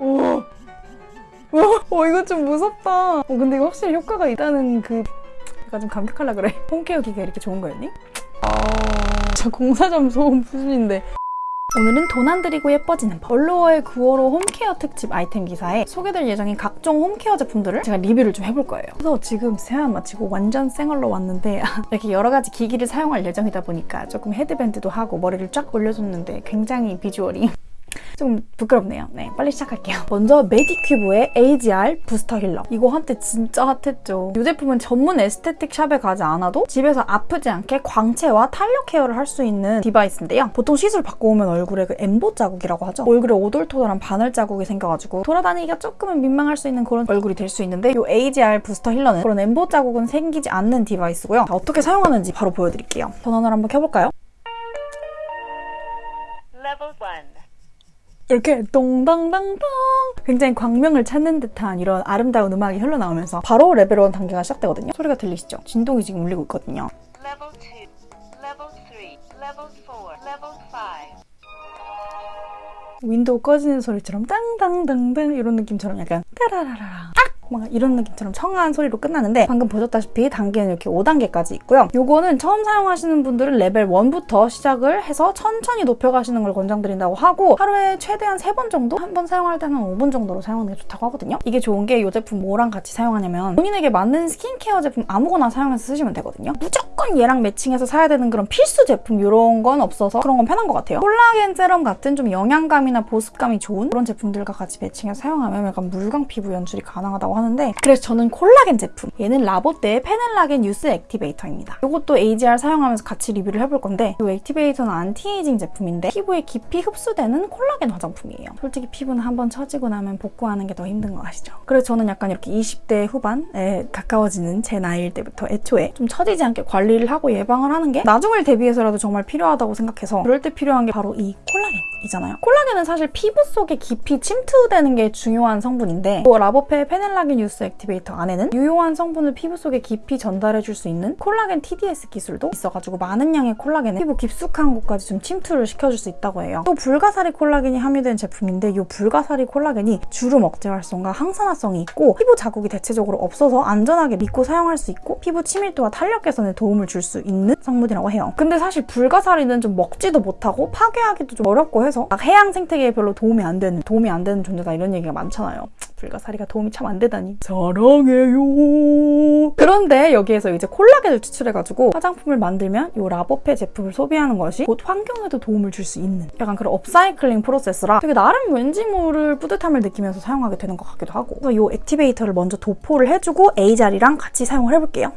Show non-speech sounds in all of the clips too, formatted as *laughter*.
오. 어, 이거 좀 무섭다. 어, 근데 이거 확실히 효과가 있다는 그 약간 좀 감격하려 그래. 홈케어 기계 이렇게 좋은 거였니? 아, 저 공사점 소음 수준인데. 오늘은 돈 안 들이고 예뻐지는 법. 얼로어의 9월호 홈케어 특집 아이템 기사에 소개될 예정인 각종 홈케어 제품들을 제가 리뷰를 좀 해볼 거예요. 그래서 지금 세안 마치고 완전 생얼로 왔는데 *laughs* 이렇게 여러 가지 기기를 사용할 예정이다 보니까 조금 헤드밴드도 하고 머리를 쫙 올려줬는데 굉장히 비주얼이 좀 부끄럽네요. 네, 빨리 시작할게요. 먼저 메디큐브의 AGE-R Booster Healer. 이거 한때 진짜 핫했죠. 이 제품은 전문 aesthetic shop에 가지 않아도 집에서 아프지 않게 광채와 탄력 care를 할 수 있는 device인데요. 보통 시술 받고 오면 얼굴에 그 엠보 자국이라고 하죠. 얼굴에 오돌토돌한 바늘 자국이 생겨가지고 돌아다니기가 조금은 민망할 수 있는 그런 얼굴이 될 수 있는데 이 AGR 부스터 힐러는 그런 엠보 자국은 생기지 않는 device고요. 자, 어떻게 사용하는지 바로 보여드릴게요. 전원을 한번 켜볼까요? Level 1. 이렇게 동당당당 굉장히 광명을 찾는 듯한 이런 아름다운 음악이 흘러나오면서 바로 레벨 1 단계가 시작되거든요. 소리가 들리시죠? 진동이 지금 울리고 있거든요. Level 2. Level 3. Level 4. Level 5. 윈도우 꺼지는 소리처럼 땅당당당 이런 느낌처럼 약간 따라라라 악! 막 이런 느낌처럼 청아한 소리로 끝나는데 방금 보셨다시피 단계는 이렇게 5단계까지 있고요. 요거는 처음 사용하시는 분들은 레벨 1부터 시작을 해서 천천히 높여가시는 걸 권장드린다고 하고 하루에 최대한 3번 정도? 한 번 사용할 때는 5분 정도로 사용하는 게 좋다고 하거든요. 이게 좋은 게 이 제품 뭐랑 같이 사용하냐면 본인에게 맞는 스킨케어 제품 아무거나 사용해서 쓰시면 되거든요. 무조건 얘랑 matching해서 사야 되는 그런 필수 제품 이런 건 없어서 그런 건 편한 것 같아요. 콜라겐 세럼 같은 좀 영양감이나 보습감이 좋은 그런 제품들과 같이 matching해서 사용하면 약간 물광 피부 연출이 가능하다고 하는데 그래서 저는 콜라겐 제품 얘는 라보떼의 페넬라겐 Youth Activator입니다. 이것도 AGE-R 사용하면서 같이 리뷰를 해볼 건데 이 Activator는 anti-aging 제품인데 피부에 깊이 흡수되는 콜라겐 화장품이에요. 솔직히 피부는 한번 처지고 나면 복구하는 게 더 힘든 거 아시죠? 그래서 저는 약간 이렇게 20대 후반에 가까워지는 제 나이일 때부터 애초에 좀 처지지 않게 관리 를 하고 예방을 하는 게 나중을 대비해서라도 정말 필요하다고 생각해서 그럴 때 필요한 게 바로 이 콜라겐 이잖아요. 콜라겐은 사실 피부 속에 깊이 침투되는 게 중요한 성분인데 이 라보페 페넬라겐 Youth Activator 안에는 유효한 성분을 피부 속에 깊이 전달해 줄 수 있는 콜라겐 TDS 기술도 있어가지고 많은 양의 콜라겐을 피부 깊숙한 곳까지 좀 침투를 시켜줄 수 있다고 해요. 또 불가사리 콜라겐이 함유된 제품인데 이 불가사리 콜라겐이 주름 억제 활성과 항산화성이 있고 피부 자국이 대체적으로 없어서 안전하게 믿고 사용할 수 있고 피부 치밀도와 탄력 개선에 도움을 줄 수 있는 성분이라고 해요. 근데 사실 불가사리는 좀 먹지도 못하고 파괴하기도 좀 어렵고 해서 막 해양 생태계에 별로 도움이 안 되는 도움이 안 되는 존재다 이런 얘기가 많잖아요. 불가사리가 도움이 참 안 되다니 사랑해요. 그런데 여기에서 이제 콜라겐을 추출해가지고 화장품을 만들면 이 라보페 제품을 소비하는 것이 곧 환경에도 도움을 줄 수 있는 약간 그런 업사이클링 프로세스라 되게 나름 왠지 모를 뿌듯함을 느끼면서 사용하게 되는 것 같기도 하고 그래서 이 액티베이터를 먼저 도포를 해주고 에이자리랑 같이 사용을 해볼게요.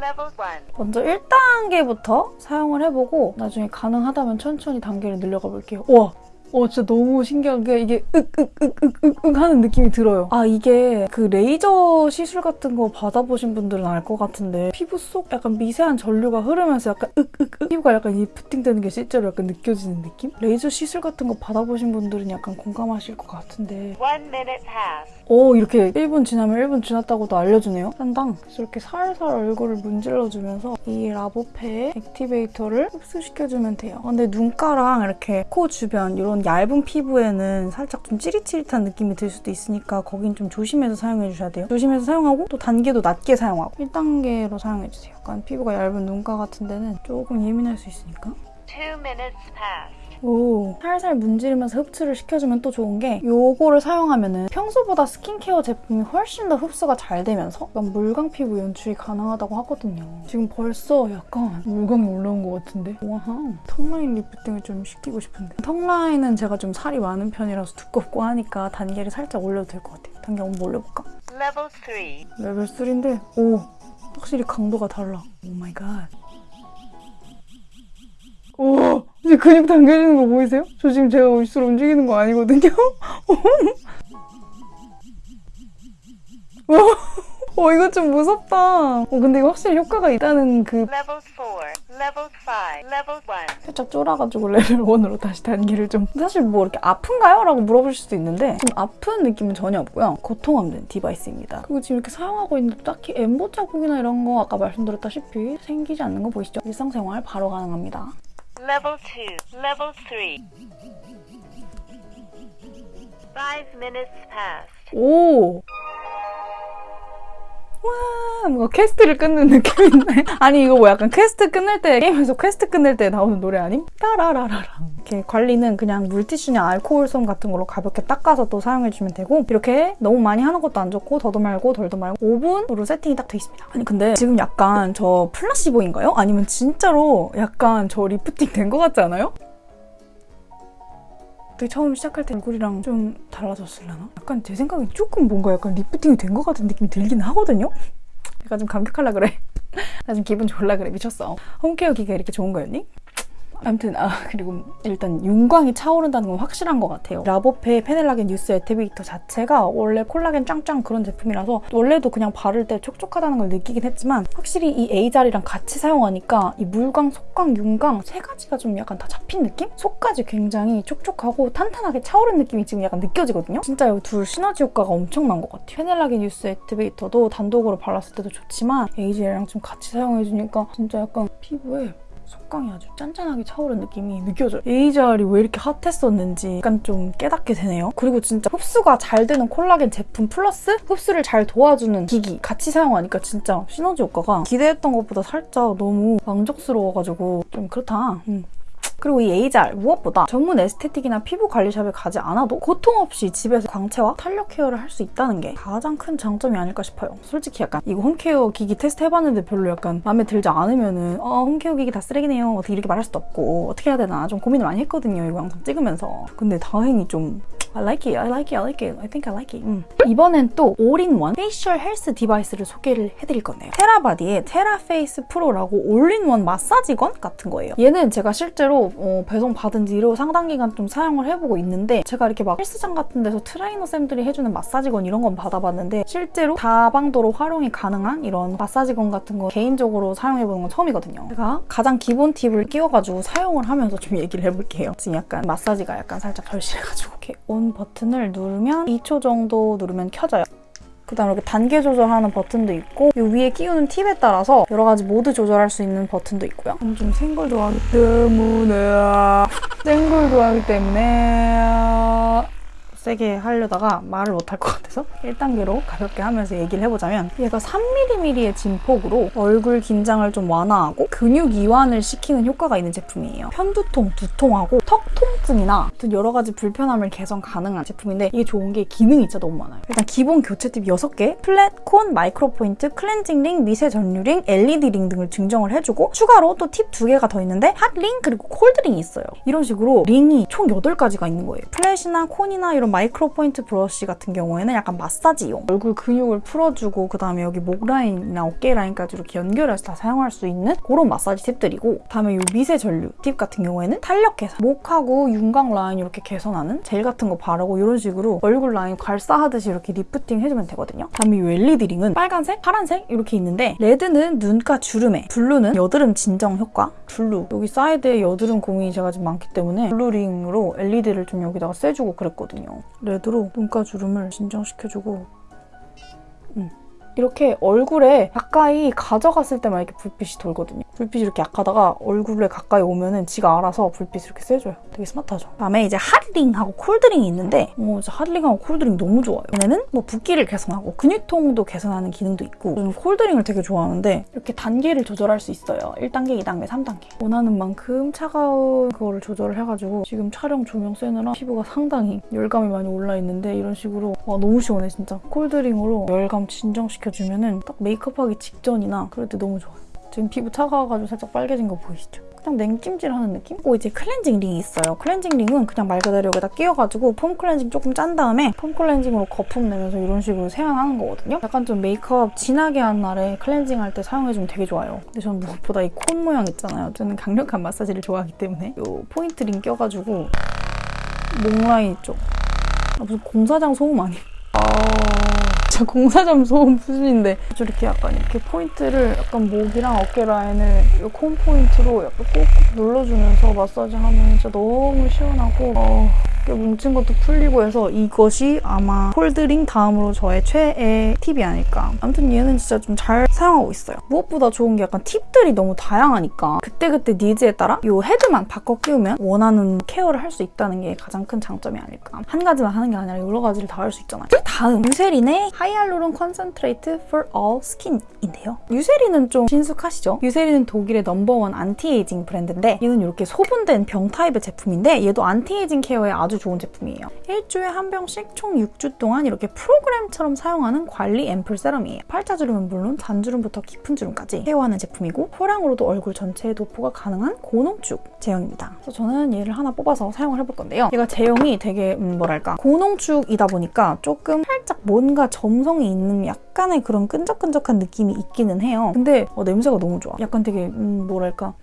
Level 1. 먼저 1단계부터 사용을 해보고 나중에 가능하다면 천천히 단계를 늘려가 볼게요. 우와! 어 진짜 너무 신기한 게 이게 윽윽윽윽윽 하는 느낌이 들어요. 아 이게 그 레이저 시술 같은 거 받아보신 분들은 알 것 같은데 피부 속 약간 미세한 전류가 흐르면서 약간 윽윽윽 피부가 약간 리프팅 되는 게 실제로 약간 느껴지는 느낌? 레이저 시술 같은 거 받아보신 분들은 약간 공감하실 것 같은데 1 minute pass. 오 이렇게 1분 지나면 1분 지났다고도 알려주네요. 그래서 이렇게 살살 얼굴을 문질러주면서 이 라보페 Activator를 흡수시켜주면 돼요. 근데 눈가랑 이렇게 코 주변 이런 얇은 피부에는 살짝 좀 찌릿찌릿한 느낌이 들 수도 있으니까 거긴 좀 조심해서 사용해 주셔야 돼요. 조심해서 사용하고 또 단계도 낮게 사용하고 1단계로 사용해 주세요. 약간 피부가 얇은 눈가 같은 데는 조금 예민할 수 있으니까 2 minutes pass. 오, 살살 문지르면서 흡수를 시켜주면 또 좋은 게 요거를 사용하면 은 평소보다 스킨케어 제품이 훨씬 더 흡수가 잘 되면서 약간 물광 피부 연출이 가능하다고 하거든요. 지금 벌써 약간 물광이 올라온 것 같은데? 와하. 턱라인 리프팅을 좀 시키고 싶은데. 턱라인은 제가 좀 살이 많은 편이라서 두껍고 하니까 단계를 살짝 올려도 될 것 같아요. 단계 한번 올려볼까? Level 3. 레벨 3인데 오, 확실히 강도가 달라. Oh my god. 오, 이제 근육 당겨지는 거 보이세요? 저 지금 제가 입술 움직이는 거 아니거든요? *laughs* 어, 이거 좀 무섭다. 어, 근데 이거 확실히 효과가 있다는 그 Level 4. Level 5. Level 1. 살짝 쫄아가지고 레벨 1으로 다시 단계를 좀 사실 뭐 이렇게 아픈가요? 라고 물어보실 수도 있는데 좀 아픈 느낌은 전혀 없고요. 고통 없는 device입니다. 그리고 지금 이렇게 사용하고 있는데 딱히 엠보 자국이나 이런 거 아까 말씀드렸다시피 생기지 않는 거 보이시죠? 일상생활 바로 가능합니다. Level 2, Level 3. Five minutes past. Ooh. 와, 뭔가 quest를 끊는 느낌인데? *laughs* 아니, 이거 뭐 약간 퀘스트 끝낼 때, 게임에서 퀘스트 끝낼 때 나오는 노래 아님? 따라라라라. 이렇게 관리는 그냥 물티슈나 알코올솜 같은 걸로 가볍게 닦아서 또 사용해주면 되고, 이렇게 너무 많이 하는 것도 안 좋고, 더도 말고 덜도 말고, 5분으로 세팅이 딱 돼 있습니다. 아니, 근데 지금 약간 저 placebo인가요? 아니면 진짜로 약간 저 리프팅 된 것 같지 않아요? 되게 처음 시작할 때 얼굴이랑 좀 달라졌을려나? 약간 제 생각엔 조금 뭔가 약간 lifting이 된 것 같은 느낌이 들긴 하거든요? 약간 좀 감격하려 그래. *laughs* 나좀 기분 좋을라 그래. 미쳤어. 홈케어 기가 이렇게 좋은 거였니? 아무튼 아 그리고 일단 윤광이 차오른다는 건 확실한 것 같아요. 라보페 페넬라겐 Youth Activator 자체가 원래 콜라겐 짱짱 그런 제품이라서 원래도 그냥 바를 때 촉촉하다는 걸 느끼긴 했지만 확실히 이 AGE-R이랑 같이 사용하니까 이 물광, 속광, 윤광 세 가지가 좀 약간 다 잡힌 느낌? 속까지 굉장히 촉촉하고 탄탄하게 차오른 느낌이 지금 약간 느껴지거든요. 진짜 이 둘 시너지 효과가 엄청난 것 같아요. 페넬라겐 뉴스 에티베이터도 단독으로 발랐을 때도 좋지만 AGE-R이랑 좀 같이 사용해주니까 진짜 약간 피부에 속광이 아주 짱짱하게 차오른 느낌이 느껴져요. 에이젤이 왜 이렇게 핫했었는지 약간 좀 깨닫게 되네요. 그리고 진짜 흡수가 잘 되는 콜라겐 제품 플러스 흡수를 잘 도와주는 기기 같이 사용하니까 진짜 시너지 효과가 기대했던 것보다 살짝 너무 만족스러워가지고 좀 그렇다. 음. 그리고 이 AGE-R 무엇보다 전문 aesthetic이나 피부 관리shop에 가지 않아도 고통 없이 집에서 광채와 탄력 care를 할 수 있다는 게 가장 큰 장점이 아닐까 싶어요. 솔직히 약간 이거 home care 기기 테스트 해봤는데 별로 약간 마음에 들지 않으면은 어 home care 기기 다 쓰레기네요. 어떻게 이렇게 말할 수도 없고 어떻게 해야 되나 좀 고민을 많이 했거든요. 이거 영상 찍으면서. 근데 다행히 좀 I like it, I like it, I like it, I think I like it. 음. 이번엔 또 all-in-one facial health device를 소개를 해드릴 건데요. Therabody의 TheraFace Pro라고 all-in-one 마사지 gun 같은 거예요. 얘는 제가 실제로 어, 배송 받은 뒤로 상당 기간 좀 사용을 해보고 있는데 제가 이렇게 막 헬스장 같은 데서 트레이너 쌤들이 해주는 마사지 gun 이런 건 받아봤는데 실제로 다용도로 활용이 가능한 이런 마사지 gun 같은 거 개인적으로 사용해보는 건 처음이거든요. 제가 가장 기본 팁을 끼워가지고 사용을 하면서 좀 얘기를 해볼게요. 지금 약간 마사지가 약간 살짝 절실해가지고 이렇게 on 버튼을 누르면 2초 정도 누르면 켜져요. 그 다음 이렇게 단계 조절하는 버튼도 있고 이 위에 끼우는 팁에 따라서 여러 가지 모드 조절할 수 있는 버튼도 있고요. 좀 센 걸 좋아하기 때문에 센 걸 좋아하기 때문에 세게 하려다가 말을 못할 것 같아서 1단계로 가볍게 하면서 얘기를 해보자면 얘가 3mm의 진폭으로 얼굴 긴장을 좀 완화하고 근육 이완을 시키는 효과가 있는 제품이에요. 편두통, 두통하고 턱 통증이나 여러 가지 불편함을 개선 가능한 제품인데 이게 좋은 게 기능이 진짜 너무 많아요. 일단 기본 교체 팁 6개, flat, cone, micro point, 클렌징 링, 미세 전류 링, LED 링 등을 증정을 해주고 추가로 또 팁 2개가 더 있는데 hot ring 그리고 cold ring이 있어요. 이런 식으로 링이 총 8가지가 있는 거예요. flat이나 cone이나 이런 micro point 브러쉬 같은 경우에는 약간 마사지용. 얼굴 근육을 풀어주고 그 다음에 여기 목 라인이나 어깨 라인까지 이렇게 연결해서 다 사용할 수 있는 그런 마사지 팁들이고 그다음에 이 미세 전류 팁 같은 경우에는 탄력 개선. 목하고 윤곽 라인 이렇게 개선하는 젤 같은 거 바르고 이런 식으로 얼굴 라인 괄사하듯이 이렇게 리프팅 해주면 되거든요. 그다음에 이 LED 링은 빨간색, 파란색 이렇게 있는데 레드는 눈가 주름에 블루는 여드름 진정 효과 블루. 여기 사이드에 여드름 고민이 제가 지금 많기 때문에 블루 링으로 LED를 좀 여기다가 쐬주고 그랬거든요 레드로 눈가 주름을 진정시켜주고 음. 이렇게 얼굴에 가까이 가져갔을 때만 이렇게 불빛이 돌거든요. 불빛이 이렇게 약하다가 얼굴에 가까이 오면은 지가 알아서 불빛을 이렇게 쐬줘요. 되게 스마트하죠. 다음에 이제 핫링하고 콜드링이 있는데 어, 이제 hot ring하고 cold ring 너무 좋아요. 얘네는 뭐 붓기를 개선하고 근육통도 개선하는 기능도 있고 저는 cold ring을 되게 좋아하는데 이렇게 단계를 조절할 수 있어요. 1단계, 2단계, 3단계. 원하는 만큼 차가운 그거를 조절을 해가지고 지금 촬영 조명 쐬느라 피부가 상당히 열감이 많이 올라있는데 이런 식으로 와 너무 시원해 진짜. cold ring으로 열감 진정시켜 주면은 딱 메이크업하기 직전이나 그럴 때 너무 좋아요. 지금 피부 차가워가지고 살짝 빨개진 거 보이시죠? 그냥 냉찜질하는 느낌? 고 이제 클렌징 링이 있어요. 클렌징 링은 그냥 말 그대로 여기다 끼워가지고 폼 클렌징 조금 짠 다음에 폼 클렌징으로 거품 내면서 이런 식으로 세안하는 거거든요. 약간 좀 메이크업 진하게 한 날에 클렌징 할 때 사용해주면 되게 좋아요. 근데 저는 무엇보다 이콘 모양 있잖아요. 저는 강력한 마사지를 좋아하기 때문에 이 point ring 껴가지고 목 라인 쪽 아, 무슨 공사장 소음 아니에요? 아... 진짜 공사장 소음 수준인데. 저렇게 약간 이렇게 포인트를 약간 목이랑 어깨 라인을 이 cone point로 약간 꾹꾹 눌러주면서 마사지 하면 진짜 너무 시원하고. 어, 이렇게 뭉친 것도 풀리고 해서 이것이 아마 cold ring 다음으로 저의 최애 팁이 아닐까. 아무튼 얘는 진짜 좀 잘 사용하고 있어요. 무엇보다 좋은 게 약간 팁들이 너무 다양하니까 그때그때 needs에 따라 이 헤드만 바꿔 끼우면 원하는 케어를 할 수 있다는 게 가장 큰 장점이 아닐까. 한 가지만 하는 게 아니라 여러 가지를 다 할 수 있잖아요. 자, 다음 유세린의 하이알루론 컨센트레이트 for all skin인데요. 유세린은 좀 친숙하시죠? 유세린은 독일의 넘버원 안티에이징 브랜드인데 얘는 이렇게 소분된 병 타입의 제품인데 얘도 안티에이징 케어에 아주 좋은 제품이에요. 일주에 한 병씩 총 6주 동안 이렇게 프로그램처럼 사용하는 관리 앰플 세럼이에요. 팔자주름은 물론 잔주름부터 깊은 주름까지 케어하는 제품이고 소량으로도 얼굴 전체에 도포가 가능한 고농축 제형입니다. 그래서 저는 얘를 하나 뽑아서 사용을 해볼 건데요. 얘가 제형이 되게 음, 뭐랄까 고농축이다 보니까 조금 살짝 뭔가 점성이 있는 약간의 그런 끈적끈적한 느낌이 있기는 해요. 근데 어, 냄새가 너무 좋아. 약간 되게 음, 뭐랄까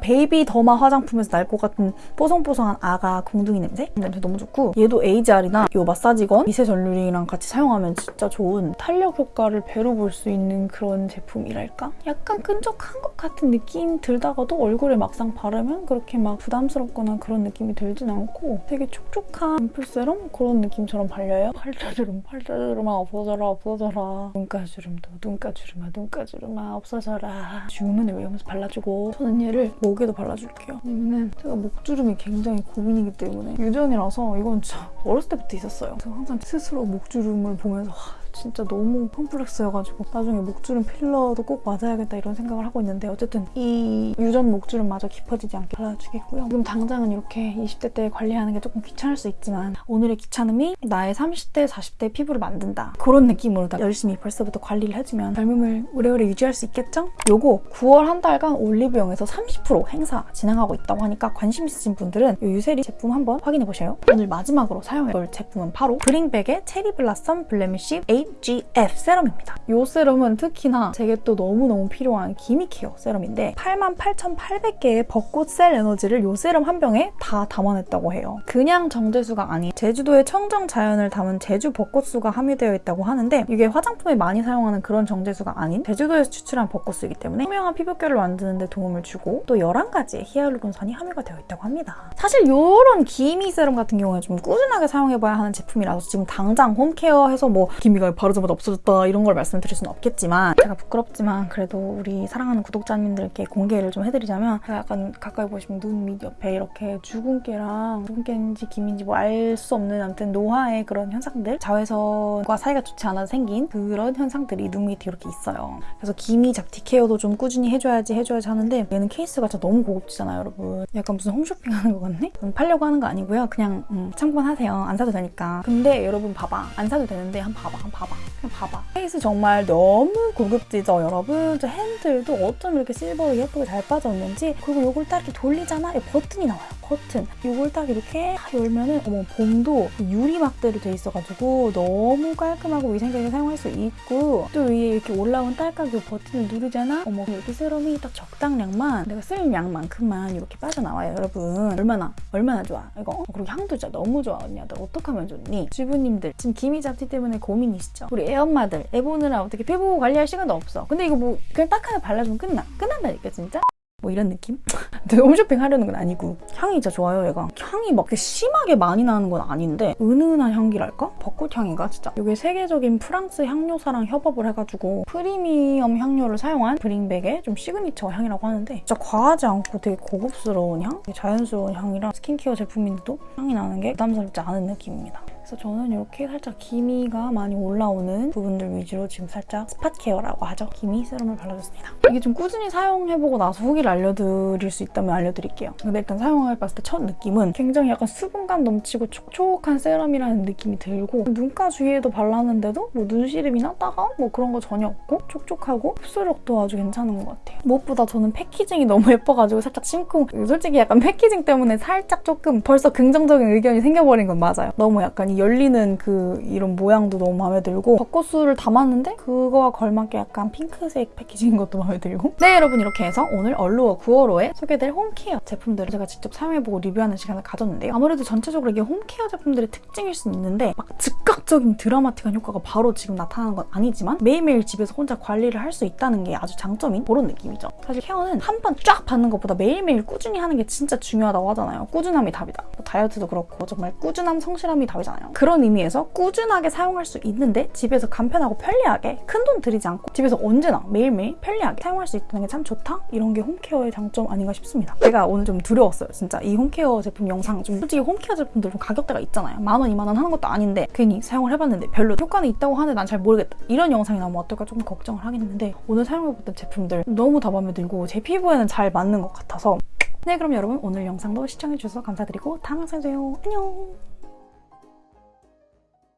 baby derma 화장품에서 날 것 같은 뽀송뽀송한 아가 궁둥이 냄새? 냄새 너무 좋고 얘도 AGE-R이나 이 마사지건 미세 전류링이랑 같이 사용하면 진짜 좋은 탄력 효과를 배로 볼 수 있는 그런 제품이랄까? 약간 끈적한 것 같은 느낌 들다가도 얼굴에 막상 바르면 그렇게 막 부담스럽거나 그런 느낌이 들진 않고 되게 촉촉한 앰플 세럼 그런 느낌처럼 발려요. *laughs* 팔자주름 팔자주름아 없어져라 없어져라 눈가주름도 눈가주름아 눈가주름아 없어져라 주문을 외우면서 발라주고 저는 얘를 목에도 발라줄게요. 왜냐면 제가 목주름이 굉장히 고민이기 때문에 유전이라서 이건 진짜 어렸을 때부터 있었어요. 그래서 항상 스스로 목주름을 보면서 와, 진짜 너무 컴플렉스여가지고 나중에 목주름 필러도 꼭 맞아야겠다 이런 생각을 하고 있는데 어쨌든 이 유전 목주름마저 깊어지지 않게 발라주겠고요. 지금 당장은 이렇게 20대 때 관리하는 게 조금 귀찮을 수 있지만 오늘의 귀찮음이 나의 30대, 40대 피부를 만든다. 그런 느낌으로 다 열심히 벌써부터 관리를 해주면 젊음을 오래오래 유지할 수 있겠죠? 요거 9월 한 달간 올리브영에서 30% 행사 진행하고 있다고 하니까 관심 있으신 분들은 이 유세린 제품 한번 확인해 보세요. 오늘 마지막으로 사용해볼 제품은 바로 브링백의 Cherry Blossom Blemish HGF 세럼입니다. 이 세럼은 특히나 제게 또 너무너무 필요한 기미 케어 세럼인데 88,800개의 벚꽃 셀 에너지를 이 세럼 한 병에 다 담아냈다고 해요. 그냥 정제수가 아닌 제주도의 청정 자연을 담은 제주 벚꽃수가 함유되어 있다고 하는데 이게 화장품에 많이 사용하는 그런 정제수가 아닌 제주도에서 추출한 벚꽃수이기 때문에 투명한 피부결을 만드는 데 도움을 주고 또 11가지의 히알루론산이 함유가 되어 있다고 합니다. 사실 이런 기미 세럼 같은 경우에 좀 꾸준하게 사용해봐야 하는 제품이라서 지금 당장 home care 해서 뭐 기미가 바르자마자 없어졌다 이런 걸 말씀드릴 수는 없겠지만 제가 부끄럽지만 그래도 우리 사랑하는 구독자님들께 공개를 좀 해드리자면 약간 가까이 보시면 눈 밑 옆에 이렇게 주근깨랑 주근깨인지 기미인지 뭐 알 수 없는 아무튼 노화의 그런 현상들 자외선과 사이가 좋지 않아서 생긴 그런 현상들이 눈 밑에 이렇게 있어요. 그래서 기미 잡티 케어도 좀 꾸준히 해줘야지 해줘야지 하는데 얘는 케이스가 진짜 너무 고급지잖아요 여러분. 약간 무슨 홈쇼핑 하는 것 같네? 음, 팔려고 하는 거 아니고요. 그냥 음, 참고하세요. 안 사도 되니까. 근데 여러분 봐봐. 안 사도 되는데 한 봐봐. 한 봐봐. 그냥 봐봐. 케이스 정말 너무 고급지죠 여러분. 저 핸들도 어쩜 이렇게 실버로 예쁘게 잘 빠졌는지 그리고 이걸 딱 이렇게 돌리잖아. 이 버튼이 나와요. 버튼. 이걸 딱 이렇게 딱 열면은 어머 봉도 유리 막대로 돼 있어가지고 너무 깔끔하고 위생적인 사용할 수 있고 또 위에 이렇게 올라온 딸깍 이 버튼을 누르잖아. 어머 이렇게 serum이 딱 적당량만 내가 쓸 양만큼만 이렇게 빠져나와요 여러분. 얼마나 얼마나 좋아 이거. 어, 그리고 향도 진짜 너무 좋아 언니야. 너 어떻게 하면 좋니? 주부님들 지금 기미 잡티 때문에 고민이시죠? 우리 애엄마들 애 보느라 어떻게 피부 관리할 시간도 없어. 근데 이거 뭐 그냥 딱 하나 발라주면 끝나. 끝난다니까 진짜. 뭐 이런 느낌? *laughs* 근데 홈쇼핑 하려는 건 아니고 향이 진짜 좋아요 얘가 향이 막 심하게 많이 나는 건 아닌데 은은한 향기랄까? 벚꽃 향인가 진짜 이게 세계적인 프랑스 향료사랑 협업을 해가지고 프리미엄 향료를 사용한 브링백의 좀 시그니처 향이라고 하는데 진짜 과하지 않고 되게 고급스러운 향? 자연스러운 향이라 스킨케어 제품인데도 향이 나는 게 부담스럽지 않은 느낌입니다 그래서 저는 이렇게 살짝 기미가 많이 올라오는 부분들 위주로 지금 살짝 spot care라고 하죠. 기미 serum을 발라줬습니다. 이게 좀 꾸준히 사용해보고 나서 후기를 알려드릴 수 있다면 알려드릴게요. 근데 일단 사용해봤을 때 첫 느낌은 굉장히 약간 수분감 넘치고 촉촉한 serum이라는 느낌이 들고 눈가 주위에도 발랐는데도 뭐 눈시림이나 따가움 뭐 그런 거 전혀 없고 촉촉하고 흡수력도 아주 괜찮은 것 같아요. 무엇보다 저는 packaging이 너무 *laughs* 예뻐가지고 살짝 심쿵 솔직히 약간 packaging 때문에 살짝 조금 벌써 긍정적인 의견이 생겨버린 건 맞아요. 너무 약간 이 열리는 그 이런 모양도 너무 마음에 들고 벚꽃술을 담았는데 그거와 걸맞게 약간 핑크색 packaging인 것도 마음에 들고 네 여러분 이렇게 해서 오늘 얼루어 9월호에 소개될 home care 제품들을 제가 직접 사용해보고 리뷰하는 시간을 가졌는데요. 아무래도 전체적으로 이게 home care 제품들의 특징일 수 있는데 막 즉각적인 드라마틱한 효과가 바로 지금 나타나는 건 아니지만 매일매일 집에서 혼자 관리를 할 수 있다는 게 아주 장점인 그런 느낌이죠. 사실 care는 한 번 쫙 받는 것보다 매일매일 꾸준히 하는 게 진짜 중요하다고 하잖아요. 꾸준함이 답이다. 뭐 다이어트도 그렇고 정말 꾸준함, 성실함이 답이잖아요. 그런 의미에서 꾸준하게 사용할 수 있는데 집에서 간편하고 편리하게 큰 돈 들이지 않고 집에서 언제나 매일매일 편리하게 사용할 수 있다는 게 참 좋다? 이런 게 home care의 장점 아닌가 싶습니다. 제가 오늘 좀 두려웠어요. 진짜 이 home care 제품 영상 좀 솔직히 home care 제품들 좀 가격대가 있잖아요. 만 원, 이만 원 하는 것도 아닌데 괜히 사용을 해봤는데 별로 효과는 있다고 하는데 난 잘 모르겠다. 이런 영상이 나오면 어떨까 조금 걱정을 하긴 했는데 오늘 사용해봤던 제품들 너무 다 마음에 들고 제 피부에는 잘 맞는 것 같아서 네 그럼 여러분 오늘 영상도 시청해주셔서 감사드리고 다음 영상에 봬요. 안녕